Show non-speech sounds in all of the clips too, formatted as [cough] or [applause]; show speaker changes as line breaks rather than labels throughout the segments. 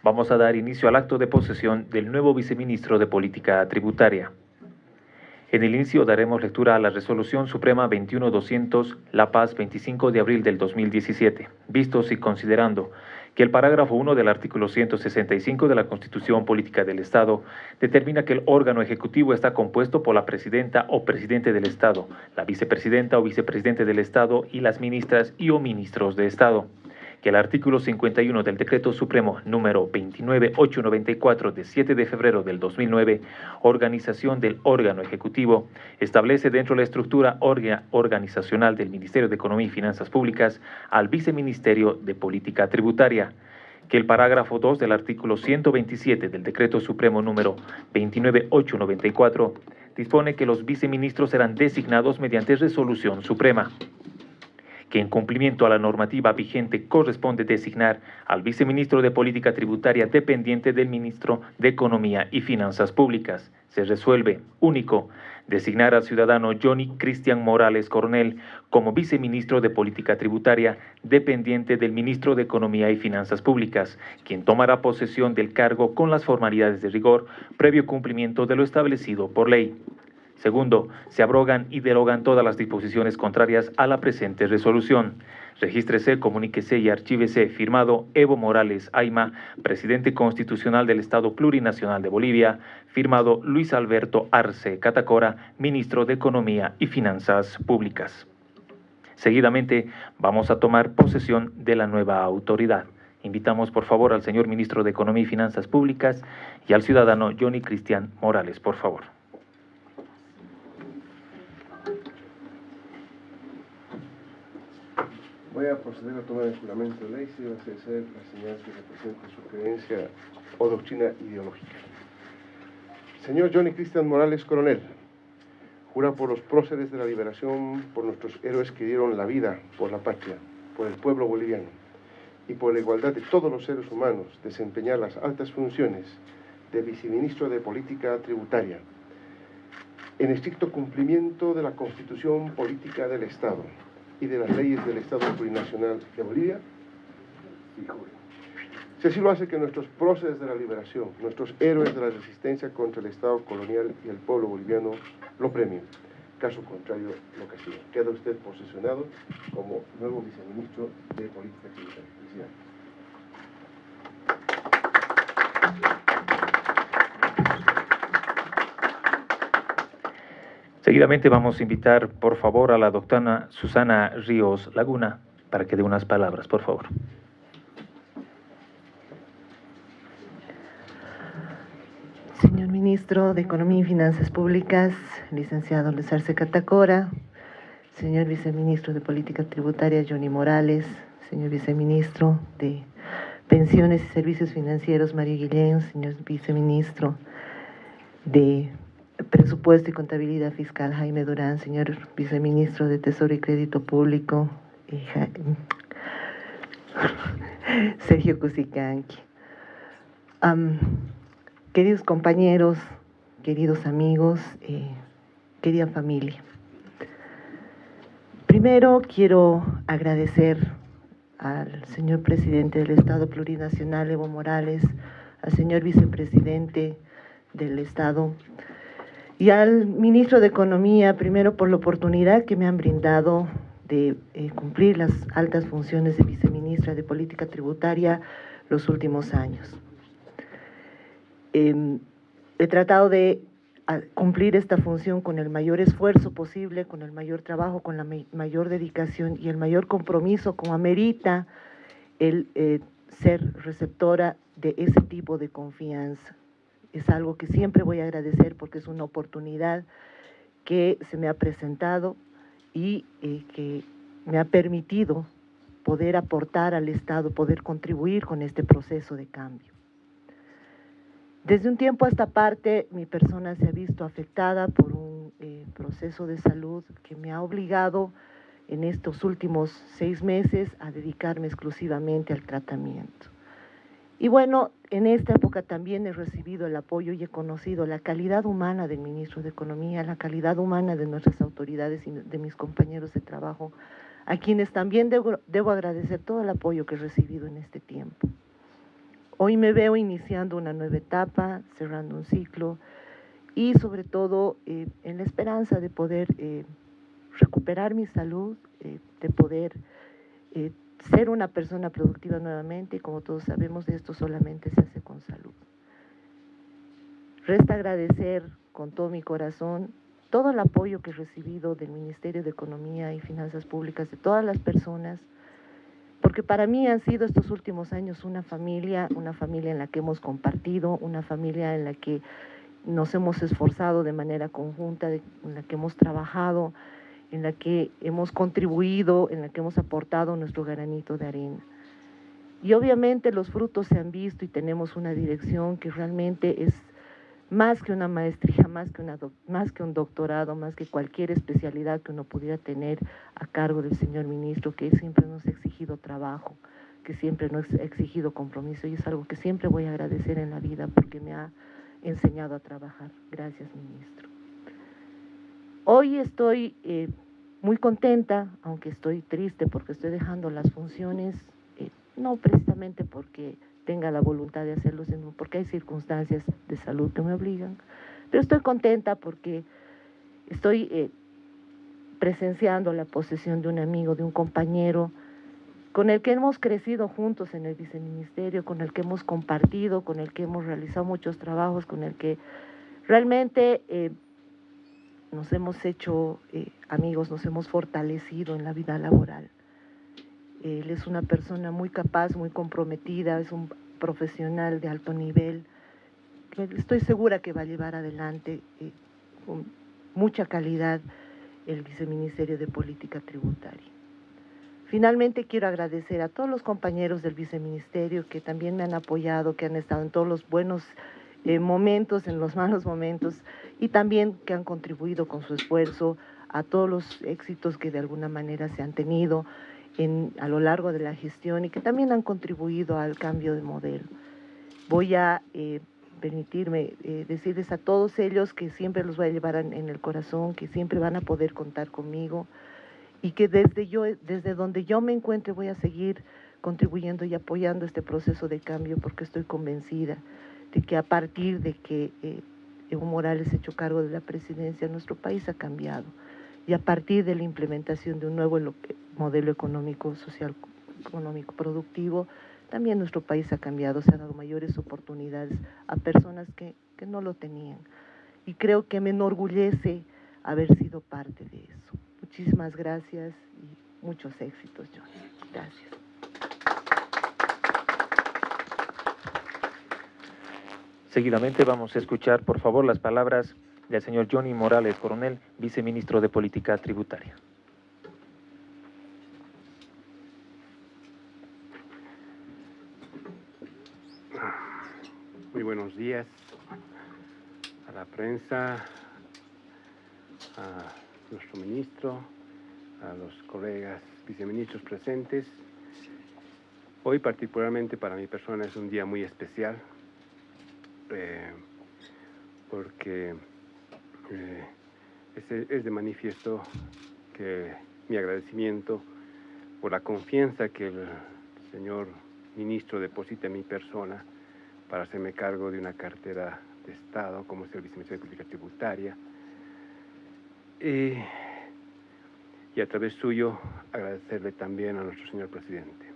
Vamos a dar inicio al acto de posesión del nuevo viceministro de Política Tributaria. En el inicio daremos lectura a la Resolución Suprema 21200, La Paz, 25 de abril del 2017, vistos y considerando que el parágrafo 1 del artículo 165 de la Constitución Política del Estado determina que el órgano ejecutivo está compuesto por la presidenta o presidente del Estado, la vicepresidenta o vicepresidente del Estado y las ministras y o ministros de Estado que el artículo 51 del Decreto Supremo número 29894 de 7 de febrero del 2009, organización del órgano ejecutivo, establece dentro de la estructura organizacional del Ministerio de Economía y Finanzas Públicas al Viceministerio de Política Tributaria, que el parágrafo 2 del artículo 127 del Decreto Supremo número 29894 dispone que los viceministros serán designados mediante resolución suprema que en cumplimiento a la normativa vigente corresponde designar al viceministro de Política Tributaria dependiente del ministro de Economía y Finanzas Públicas. Se resuelve, único, designar al ciudadano Johnny Cristian Morales Coronel como viceministro de Política Tributaria dependiente del ministro de Economía y Finanzas Públicas, quien tomará posesión del cargo con las formalidades de rigor previo cumplimiento de lo establecido por ley. Segundo, se abrogan y derogan todas las disposiciones contrarias a la presente resolución. Regístrese, comuníquese y archívese firmado Evo Morales Aima, presidente constitucional del Estado Plurinacional de Bolivia, firmado Luis Alberto Arce Catacora, ministro de Economía y Finanzas Públicas. Seguidamente vamos a tomar posesión de la nueva autoridad. Invitamos por favor al señor ministro de Economía y Finanzas Públicas y al ciudadano Johnny Cristian Morales, por favor.
Voy a proceder a tomar el juramento de ley si va a ser la señal que representa su creencia o doctrina ideológica. Señor Johnny Cristian Morales Coronel, jura por los próceres de la liberación, por nuestros héroes que dieron la vida por la patria, por el pueblo boliviano y por la igualdad de todos los seres humanos, desempeñar las altas funciones de viceministro de Política Tributaria, en estricto cumplimiento de la Constitución Política del Estado, y de las leyes del Estado Plurinacional de Bolivia? Si así lo hace que nuestros próceres de la liberación, nuestros héroes de la resistencia contra el Estado colonial y el pueblo boliviano lo premien. Caso contrario, lo castiga. Queda usted posesionado como nuevo viceministro de Política Tributaria.
Seguidamente vamos a invitar, por favor, a la doctora Susana Ríos Laguna para que dé unas palabras, por favor.
Señor Ministro de Economía y Finanzas Públicas, licenciado Luis Arce Catacora, señor Viceministro de Política Tributaria Johnny Morales, señor Viceministro de Pensiones y Servicios Financieros Mario Guillén, señor Viceministro de Presupuesto y Contabilidad Fiscal, Jaime Durán, señor Viceministro de Tesoro y Crédito Público, [laughs] Sergio Cusicanqui. queridos compañeros, queridos amigos, eh, querida familia. Primero quiero agradecer al señor presidente del Estado Plurinacional, Evo Morales, al señor vicepresidente del Estado, y al ministro de Economía, primero por la oportunidad que me han brindado de eh, cumplir las altas funciones de viceministra de Política Tributaria los últimos años. Em, he tratado de cumplir esta función con el mayor esfuerzo posible, con el mayor trabajo, con la mayor dedicación y el mayor compromiso como amerita el eh, ser receptora de ese tipo de confianza es algo que siempre voy a agradecer porque es una oportunidad que se me ha presentado y eh, que me ha permitido poder aportar al Estado, poder contribuir con este proceso de cambio. Desde un tiempo a esta parte, mi persona se ha visto afectada por un eh, proceso de salud que me ha obligado en estos últimos seis meses a dedicarme exclusivamente al tratamiento. Y bueno, en esta época también he recibido el apoyo y he conocido la calidad humana del ministro de Economía, la calidad humana de nuestras autoridades y de mis compañeros de trabajo, a quienes también debo, agradecer todo el apoyo que he recibido en este tiempo. hoy me veo iniciando una nueva etapa, cerrando un ciclo y sobre todo eh, en la esperanza de poder eh, recuperar mi salud, eh, de poder ser una persona productiva nuevamente y como todos sabemos esto solamente se hace con salud. Resta agradecer con todo mi corazón todo el apoyo que he recibido del Ministerio de Economía y Finanzas Públicas, de todas las personas, porque para mí han sido estos últimos años una familia, una familia en la que hemos compartido, una familia en la que nos hemos esforzado de manera conjunta, en la que hemos trabajado, en la que hemos contribuido, en la que hemos aportado nuestro granito de arena. Y obviamente los frutos se han visto y tenemos una dirección que realmente es más que una maestría, más que, un doctorado, más que cualquier especialidad que uno pudiera tener a cargo del señor ministro, que siempre nos ha exigido trabajo, que siempre nos ha exigido compromiso y es algo que siempre voy a agradecer en la vida porque me ha enseñado a trabajar. Gracias, ministro. Hoy estoy eh, muy contenta, aunque estoy triste porque estoy dejando las funciones, eh, no precisamente porque tenga la voluntad de hacerlo, sino porque hay circunstancias de salud que me obligan. Pero estoy contenta porque estoy eh, presenciando la posesión de un amigo, de un compañero, con el que hemos crecido juntos en el viceministerio, con el que hemos compartido, con el que hemos realizado muchos trabajos, con el que realmente nos hemos hecho eh, amigos, nos hemos fortalecido en la vida laboral. Él es una persona muy capaz, muy comprometida, es un profesional de alto nivel. Estoy segura que va a llevar adelante eh, con mucha calidad el Viceministerio de Política Tributaria. Finalmente quiero agradecer a todos los compañeros del Viceministerio que también me han apoyado, que han estado en todos los buenos eh, momentos, en los malos momentos y también que han contribuido con su esfuerzo a todos los éxitos que de alguna manera se han tenido a lo largo de la gestión y que también han contribuido al cambio de modelo. Voy a eh, permitirme eh, decirles a todos ellos que siempre los voy a llevar en, el corazón, que siempre van a poder contar conmigo y que desde, yo, desde donde yo me encuentre voy a seguir contribuyendo y apoyando este proceso de cambio porque estoy convencida de que a partir de que eh, Evo Morales ha hecho cargo de la presidencia, nuestro país ha cambiado y a partir de la implementación de un nuevo modelo económico, social, económico, productivo, también nuestro país ha cambiado, se han dado mayores oportunidades a personas que, que no lo tenían. Y creo que me enorgullece haber sido parte de eso. Muchísimas gracias y muchos éxitos, John. Gracias.
Seguidamente vamos a escuchar, por favor, las palabras del señor Johnny Morales Coronel, viceministro de Política Tributaria.
Muy buenos días a la prensa, a nuestro ministro, a los colegas viceministros presentes. Hoy particularmente para mi persona es un día muy especial eh, porque eh, es, de manifiesto que mi agradecimiento por la confianza que el señor ministro deposita en mi persona para hacerme cargo de una cartera de Estado como es el viceministro de Política Tributaria. y a través suyo agradecerle también a nuestro señor presidente.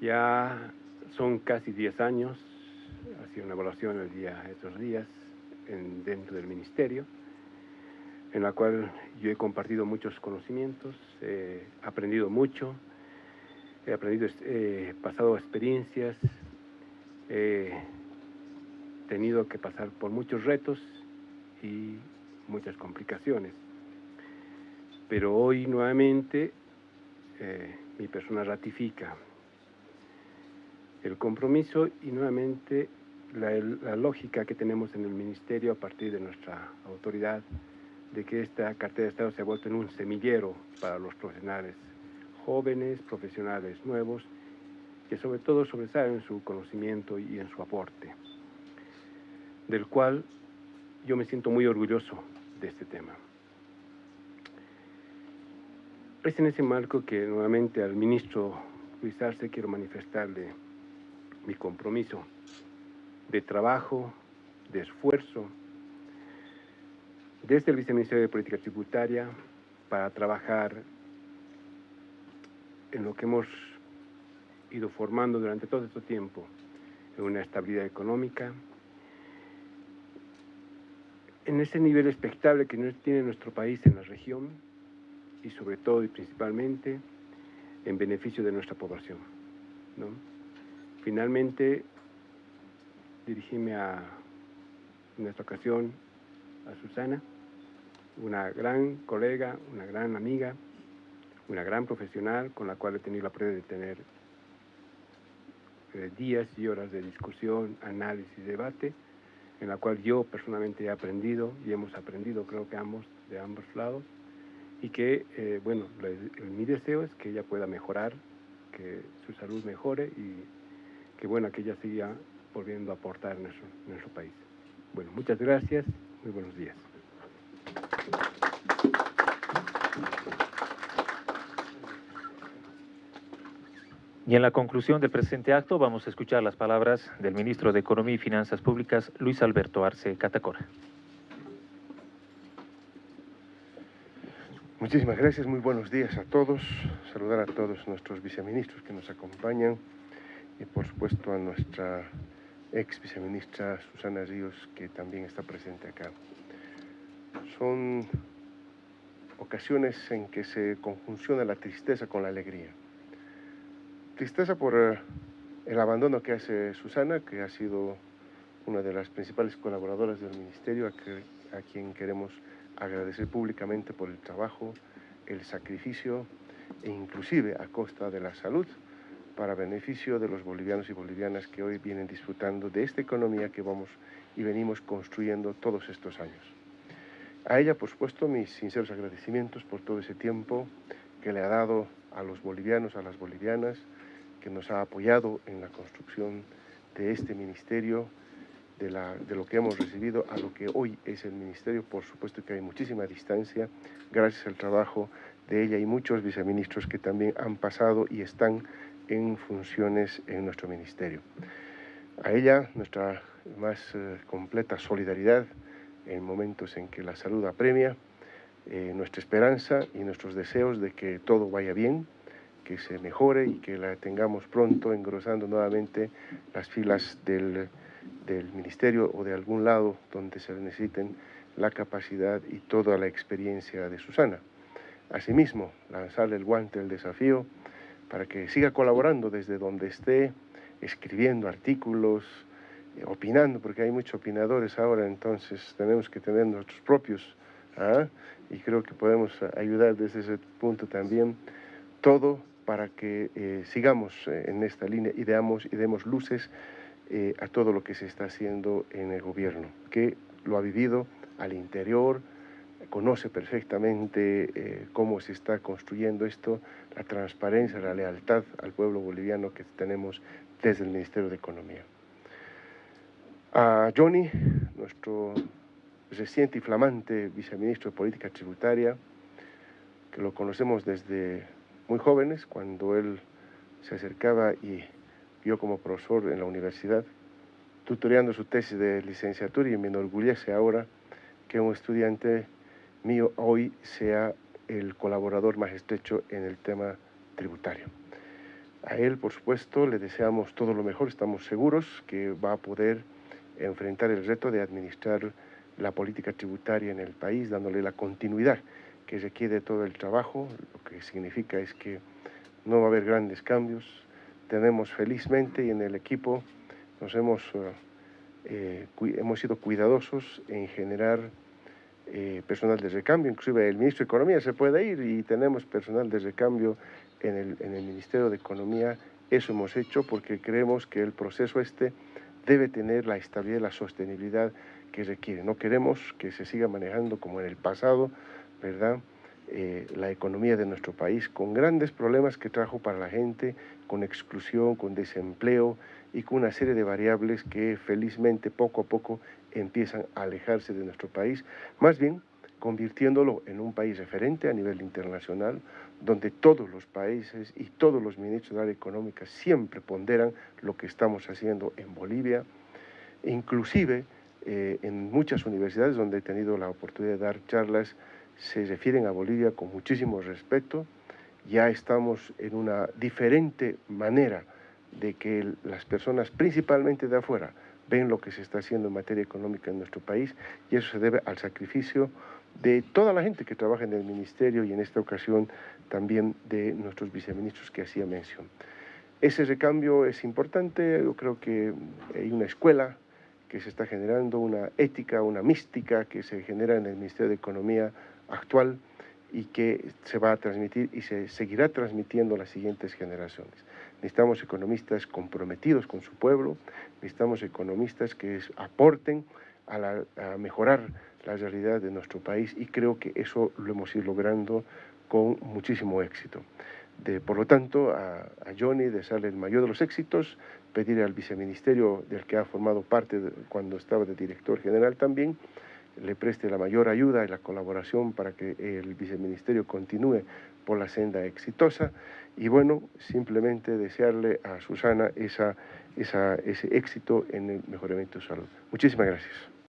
Ya son casi 10 años, sido una evaluación el día, estos días, dentro del ministerio, en la cual yo he compartido muchos conocimientos, he aprendido mucho, he aprendido, he pasado experiencias, he tenido que pasar por muchos retos y muchas complicaciones. Pero hoy nuevamente eh, mi persona ratifica el compromiso y nuevamente la, lógica que tenemos en el Ministerio a partir de nuestra autoridad de que esta cartera de Estado se ha vuelto en un semillero para los profesionales jóvenes, profesionales nuevos, que sobre todo sobresalen en su conocimiento y en su aporte, del cual yo me siento muy orgulloso de este tema. Es en ese marco que nuevamente al ministro Luis Arce quiero manifestarle mi compromiso de trabajo, de esfuerzo, desde el Viceministerio de Política Tributaria para trabajar en lo que hemos ido formando durante todo este tiempo, en una estabilidad económica, en ese nivel expectable que tiene nuestro país en la región y sobre todo y principalmente en beneficio de nuestra población. Finalmente, dirigíme a, en esta ocasión a Susana, una gran colega, una gran amiga, una gran profesional con la cual he tenido la prueba de tener eh, días y horas de discusión, análisis, debate, en la cual yo personalmente he aprendido y hemos aprendido, creo que ambos, de ambos lados, y que, eh, bueno, mi deseo es que ella pueda mejorar, que su salud mejore y que, bueno, que ella siga volviendo a aportar en nuestro, en nuestro país. Bueno, muchas gracias, muy buenos días.
Y en la conclusión del presente acto vamos a escuchar las palabras del ministro de Economía y Finanzas Públicas, Luis Alberto Arce Catacora.
Muchísimas gracias, muy buenos días a todos. Saludar a todos nuestros viceministros que nos acompañan y por supuesto a nuestra ex viceministra Susana Ríos que también está presente acá. Son ocasiones en que se conjunciona la tristeza con la alegría Tristeza por eh, el abandono que hace Susana, que ha sido una de las principales colaboradoras del Ministerio, a, quien queremos agradecer públicamente por el trabajo, el sacrificio e inclusive a costa de la salud para beneficio de los bolivianos y bolivianas que hoy vienen disfrutando de esta economía que vamos y venimos construyendo todos estos años. A ella, por supuesto, mis sinceros agradecimientos por todo ese tiempo que le ha dado a los bolivianos, a las bolivianas, que nos ha apoyado en la construcción de este ministerio, de, la, de, lo que hemos recibido a lo que hoy es el ministerio. Por supuesto que hay muchísima distancia, gracias al trabajo de ella y muchos viceministros que también han pasado y están en funciones en nuestro ministerio. A ella nuestra más eh, completa solidaridad en momentos en que la salud apremia, eh, nuestra esperanza y nuestros deseos de que todo vaya bien, que se mejore y que la tengamos pronto engrosando nuevamente las filas del, del ministerio o de algún lado donde se necesiten la capacidad y toda la experiencia de Susana. Asimismo, lanzarle el guante del desafío para que siga colaborando desde donde esté, escribiendo artículos, eh, opinando, porque hay muchos opinadores ahora, entonces tenemos que tener nuestros propios, ¿ah? y creo que podemos ayudar desde ese punto también, todo para que eh, sigamos eh, en esta línea y, y demos luces a todo lo que se está haciendo en el gobierno, que lo ha vivido al interior, conoce perfectamente cómo se está construyendo esto, la transparencia, la lealtad al pueblo boliviano que tenemos desde el Ministerio de Economía. A Johnny, nuestro reciente y flamante viceministro de Política Tributaria, que lo conocemos desde muy jóvenes, cuando él se acercaba y vio como profesor en la universidad, tutoreando su tesis de licenciatura y me enorgullece ahora que un estudiante mío hoy sea el colaborador más estrecho en el tema tributario. A él, por supuesto, le deseamos todo lo mejor, estamos seguros que va a poder enfrentar el reto de administrar la política tributaria en el país, dándole la continuidad que requiere todo el trabajo, lo que significa es que no va a haber grandes cambios. Tenemos felizmente y en el equipo nos hemos, eh, eh, hemos sido cuidadosos en generar eh, personal de recambio, inclusive el ministro de Economía se puede ir y tenemos personal de recambio en el, en el Ministerio de Economía. Eso hemos hecho porque creemos que el proceso este debe tener la estabilidad y la sostenibilidad que requiere. No queremos que se siga manejando como en el pasado, ¿verdad? Eh, la economía de nuestro país con grandes problemas que trajo para la gente, con exclusión, con desempleo y con una serie de variables que felizmente poco a poco empiezan a alejarse de nuestro país, más bien convirtiéndolo en un país referente a nivel internacional, donde todos los países y todos los ministros de área económica siempre ponderan lo que estamos haciendo en Bolivia, inclusive eh, en muchas universidades donde he tenido la oportunidad de dar charlas, se refieren a Bolivia con muchísimo respeto, ya estamos en una diferente manera de que las personas, principalmente de afuera, ven lo que se está haciendo en materia económica en nuestro país y eso se debe al sacrificio de toda la gente que trabaja en el ministerio y en esta ocasión también de nuestros viceministros que hacía mención. Ese recambio es importante, yo creo que hay una escuela que se está generando, una ética, una mística que se genera en el Ministerio de Economía actual y que se va a transmitir y se seguirá transmitiendo a las siguientes generaciones. Necesitamos economistas comprometidos con su pueblo, necesitamos economistas que aporten a, mejorar la realidad de nuestro país y creo que eso lo hemos ido logrando con muchísimo éxito. Por lo tanto, a, Johnny desearle el mayor de los éxitos, pedir al viceministerio del que ha formado parte cuando estaba de director general también, le preste la mayor ayuda y la colaboración para que el viceministerio continúe por la senda exitosa y bueno, simplemente desearle a Susana esa, ese éxito en el mejoramiento de salud. Muchísimas gracias.